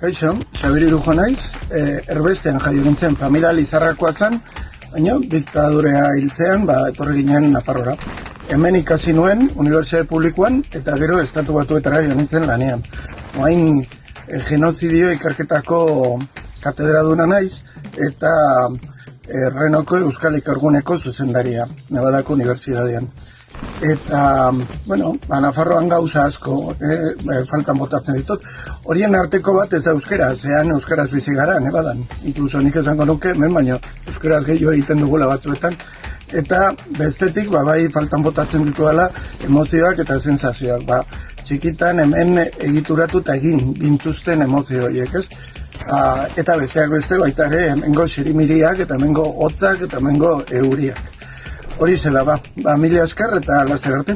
Kaixo, Xabiri dujo naiz, e, erbestean jaio gintzen familia lizarrakoa zen, baina diktadurea hiltzean, ba, etorri ginen Nafarrora. Hemen ikasi nuen, Unibertsitate Publikoan, eta gero estatu batuetara joan nintzen lanean. Oain, e, genozidio ikerketako katedra duna naiz, eta e, Renoko Euskal Ikerguneko zuzendaria, Nevadako Unibertsitatean. Eta, bueno, ba, Nafarroan gauza asko, eh, eh, faltan botatzen ditut. Horien arteko bat ez da euskera, zean euskaraz bizi gara, ne badan. Inkluso nik esango nuke, men baino, euskaraz gehiago egiten dugula batzuetan. Eta bestetik, ba, bai faltan botatzen dituela emozioak eta sensazioak. Ba, txikitan hemen egituratu eta egin gintuzten emozio horiek, ez? Ba, eta besteak beste baita ere, hemengo xirimiriak eta hemengo hotzak eta hemengo euriak. Hori zela, ba, ba mila esker eta laster arte.